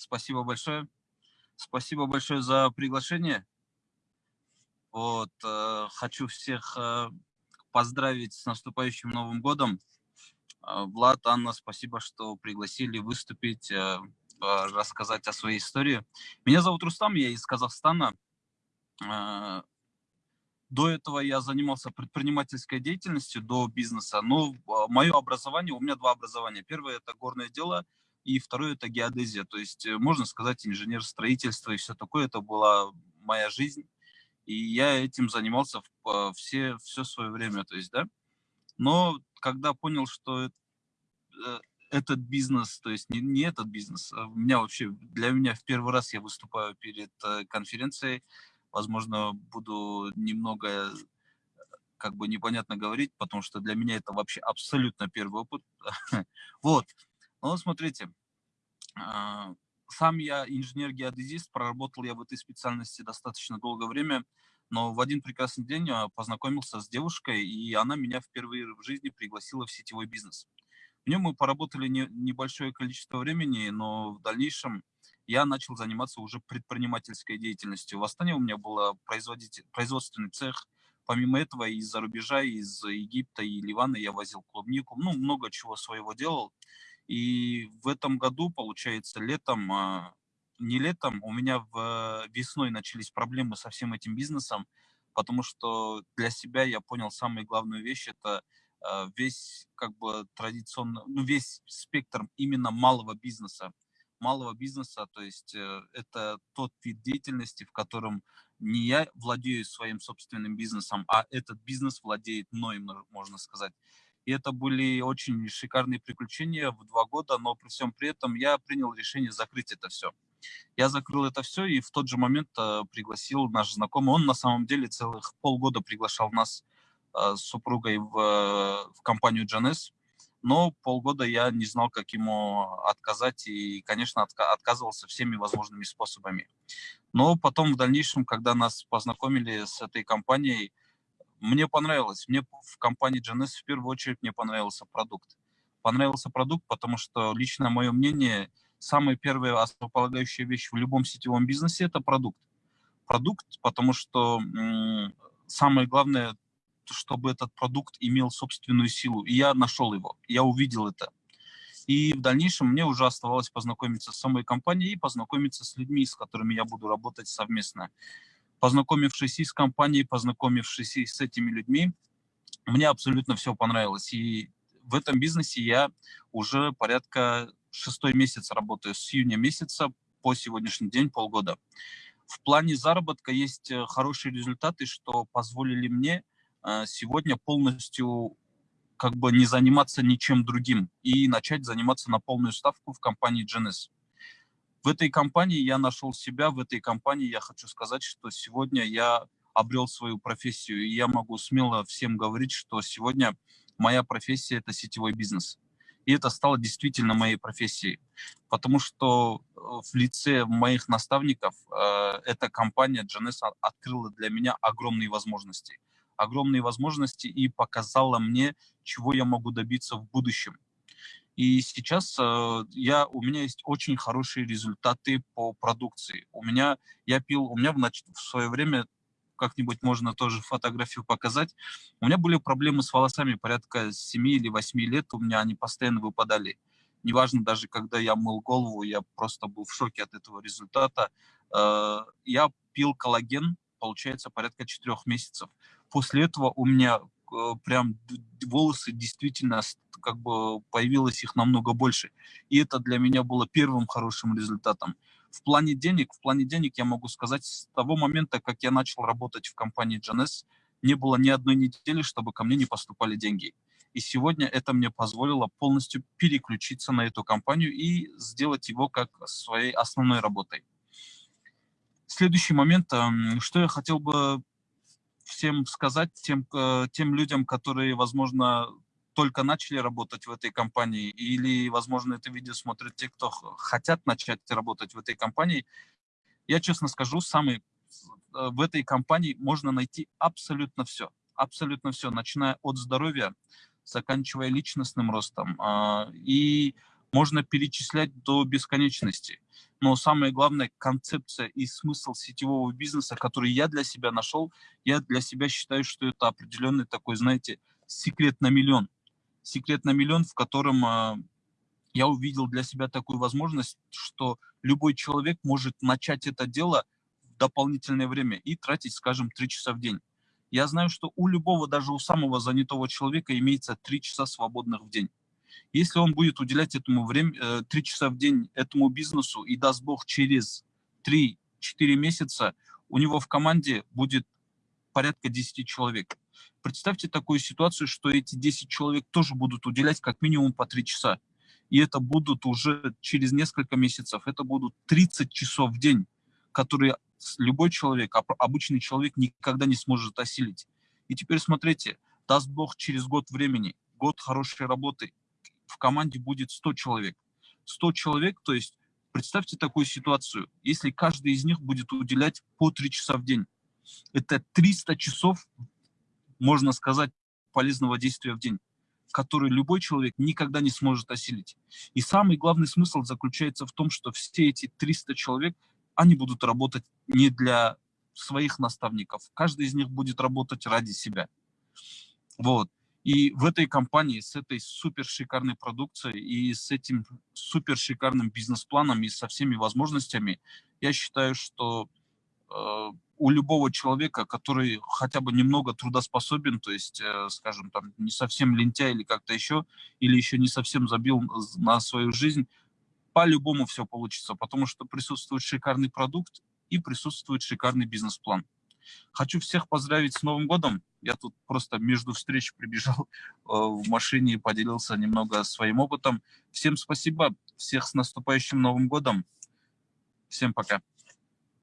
Спасибо большое. Спасибо большое за приглашение. Вот, э, хочу всех э, поздравить с наступающим Новым годом. Э, Влад, Анна, спасибо, что пригласили выступить, э, э, рассказать о своей истории. Меня зовут Рустам, я из Казахстана. Э, до этого я занимался предпринимательской деятельностью, до бизнеса. Но мое образование, у меня два образования. Первое – это горное дело – и второе это геодезия, то есть э, можно сказать инженер строительства и все такое, это была моя жизнь, и я этим занимался все, все свое время, то есть, да, но когда понял, что э, этот бизнес, то есть не, не этот бизнес, а у меня вообще, для меня в первый раз я выступаю перед э, конференцией, возможно, буду немного как бы непонятно говорить, потому что для меня это вообще абсолютно первый опыт. Вот, ну, смотрите, сам я инженер-геодезист, проработал я в этой специальности достаточно долгое время, но в один прекрасный день а, познакомился с девушкой, и она меня впервые в жизни пригласила в сетевой бизнес. В нем мы поработали не, небольшое количество времени, но в дальнейшем я начал заниматься уже предпринимательской деятельностью. В Астане у меня был производственный цех. Помимо этого, из-за рубежа, из Египта и Ливана я возил клубнику. Ну, много чего своего делал. И в этом году, получается, летом, а, не летом, у меня в весной начались проблемы со всем этим бизнесом, потому что для себя я понял самую главную вещь, это а, весь как бы традиционно, ну весь спектр именно малого бизнеса. Малого бизнеса, то есть э, это тот вид деятельности, в котором не я владею своим собственным бизнесом, а этот бизнес владеет мной, можно сказать. И это были очень шикарные приключения в два года, но при всем при этом я принял решение закрыть это все. Я закрыл это все и в тот же момент э, пригласил наш знакомый. Он на самом деле целых полгода приглашал нас э, с супругой в, э, в компанию GNS, но полгода я не знал, как ему отказать и, конечно, отка отказывался всеми возможными способами. Но потом в дальнейшем, когда нас познакомили с этой компанией, мне понравилось. Мне в компании GNS в первую очередь мне понравился продукт. Понравился продукт, потому что лично мое мнение, самая первая основополагающая вещь в любом сетевом бизнесе – это продукт. Продукт, потому что самое главное, чтобы этот продукт имел собственную силу. И я нашел его, я увидел это. И в дальнейшем мне уже оставалось познакомиться с самой компанией и познакомиться с людьми, с которыми я буду работать совместно познакомившись и с компанией, познакомившись и с этими людьми, мне абсолютно все понравилось. И в этом бизнесе я уже порядка шестой месяц работаю, с июня месяца по сегодняшний день, полгода. В плане заработка есть э, хорошие результаты, что позволили мне э, сегодня полностью как бы не заниматься ничем другим и начать заниматься на полную ставку в компании GNS в этой компании я нашел себя, в этой компании я хочу сказать, что сегодня я обрел свою профессию, и я могу смело всем говорить, что сегодня моя профессия – это сетевой бизнес. И это стало действительно моей профессией, потому что э, в лице моих наставников э, эта компания GNS открыла для меня огромные возможности. Огромные возможности и показала мне, чего я могу добиться в будущем. И сейчас э, я, у меня есть очень хорошие результаты по продукции. У меня, я пил, у меня в, в свое время, как-нибудь можно тоже фотографию показать, у меня были проблемы с волосами порядка 7 или 8 лет, у меня они постоянно выпадали. Неважно, даже когда я мыл голову, я просто был в шоке от этого результата. Э, я пил коллаген, получается, порядка 4 месяцев. После этого у меня Э, прям волосы действительно как бы появилось их намного больше. И это для меня было первым хорошим результатом. В плане денег, в плане денег я могу сказать, с того момента, как я начал работать в компании GNS, не было ни одной недели, чтобы ко мне не поступали деньги. И сегодня это мне позволило полностью переключиться на эту компанию и сделать его как своей основной работой. Следующий момент, эм, что я хотел бы всем сказать, тем, э, тем людям, которые, возможно, только начали работать в этой компании, или, возможно, это видео смотрят те, кто хотят начать работать в этой компании, я честно скажу, самый, э, в этой компании можно найти абсолютно все. Абсолютно все, начиная от здоровья, заканчивая личностным ростом. А, и можно перечислять до бесконечности. но самое главное, концепция и смысл сетевого бизнеса, который я для себя нашел, я для себя считаю, что это определенный такой, знаете, секрет на миллион. Секрет на миллион, в котором э, я увидел для себя такую возможность, что любой человек может начать это дело в дополнительное время и тратить, скажем, 3 часа в день. Я знаю, что у любого, даже у самого занятого человека имеется 3 часа свободных в день. Если он будет уделять этому время, 3 э, часа в день этому бизнесу, и даст Бог через 3-4 месяца, у него в команде будет порядка 10 человек. Представьте такую ситуацию, что эти 10 человек тоже будут уделять как минимум по 3 часа. И это будут уже через несколько месяцев, это будут 30 часов в день, которые любой человек, обычный человек никогда не сможет осилить. И теперь смотрите, даст Бог через год времени, год хорошей работы, в команде будет 100 человек. 100 человек, то есть представьте такую ситуацию, если каждый из них будет уделять по 3 часа в день. Это 300 часов, можно сказать, полезного действия в день, который любой человек никогда не сможет осилить. И самый главный смысл заключается в том, что все эти 300 человек, они будут работать не для своих наставников. Каждый из них будет работать ради себя. Вот. И в этой компании с этой супер шикарной продукцией и с этим супер шикарным бизнес-планом и со всеми возможностями, я считаю, что э, у любого человека, который хотя бы немного трудоспособен, то есть, э, скажем, там не совсем лентяй или как-то еще, или еще не совсем забил на свою жизнь, по-любому все получится, потому что присутствует шикарный продукт и присутствует шикарный бизнес-план. Хочу всех поздравить с Новым годом. Я тут просто между встреч прибежал э, в машине и поделился немного своим опытом. Всем спасибо, всех с наступающим Новым годом. Всем пока.